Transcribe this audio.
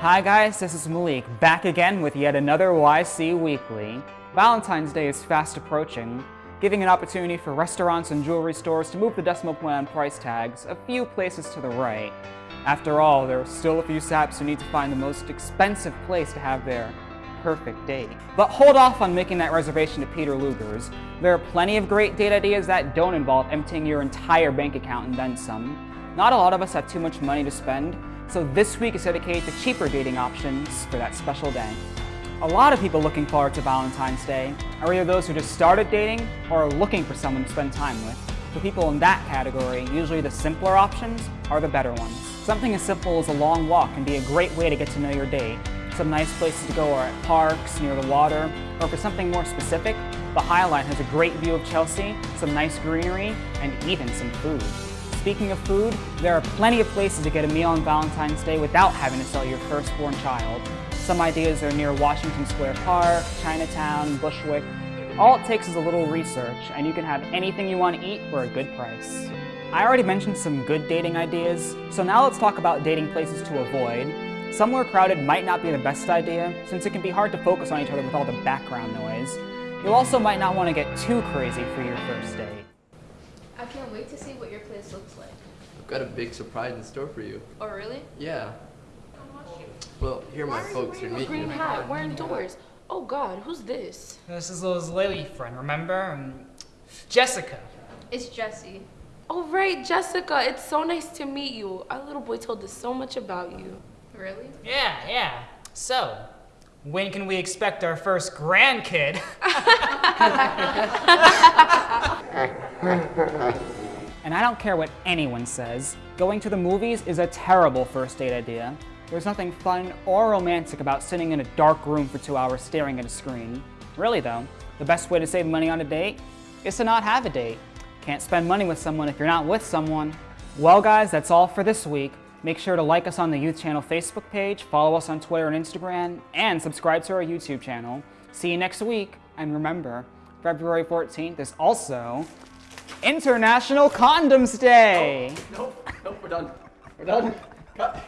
Hi guys, this is Malik, back again with yet another YC Weekly. Valentine's Day is fast approaching, giving an opportunity for restaurants and jewelry stores to move the decimal point on price tags a few places to the right. After all, there are still a few saps who need to find the most expensive place to have their perfect date. But hold off on making that reservation to Peter Luger's. There are plenty of great date ideas that don't involve emptying your entire bank account and then some. Not a lot of us have too much money to spend, so this week is dedicated to cheaper dating options for that special day. A lot of people looking forward to Valentine's Day are either those who just started dating or are looking for someone to spend time with. For people in that category, usually the simpler options are the better ones. Something as simple as a long walk can be a great way to get to know your date. Some nice places to go are at parks, near the water, or for something more specific, the High Line has a great view of Chelsea, some nice greenery, and even some food. Speaking of food, there are plenty of places to get a meal on Valentine's Day without having to sell your firstborn child. Some ideas are near Washington Square Park, Chinatown, Bushwick. All it takes is a little research, and you can have anything you want to eat for a good price. I already mentioned some good dating ideas, so now let's talk about dating places to avoid. Somewhere crowded might not be the best idea, since it can be hard to focus on each other with all the background noise. You also might not want to get too crazy for your first date. I can't wait to see what your place looks like. I've got a big surprise in store for you. Oh, really? Yeah. Well, here are my folks are A meeting green hat. We're indoors. Oh God, who's this? This is Liz Lily friend, remember? Um, Jessica. It's Jesse. Oh, right, Jessica. It's so nice to meet you. Our little boy told us so much about you. Really? Yeah, yeah. So, when can we expect our first grandkid? And I don't care what anyone says, going to the movies is a terrible first date idea. There's nothing fun or romantic about sitting in a dark room for two hours staring at a screen. Really though, the best way to save money on a date is to not have a date. Can't spend money with someone if you're not with someone. Well guys, that's all for this week. Make sure to like us on the Youth Channel Facebook page, follow us on Twitter and Instagram, and subscribe to our YouTube channel. See you next week, and remember, February 14th is also International Condoms Day! Oh, nope, nope, we're done. We're done. Cut.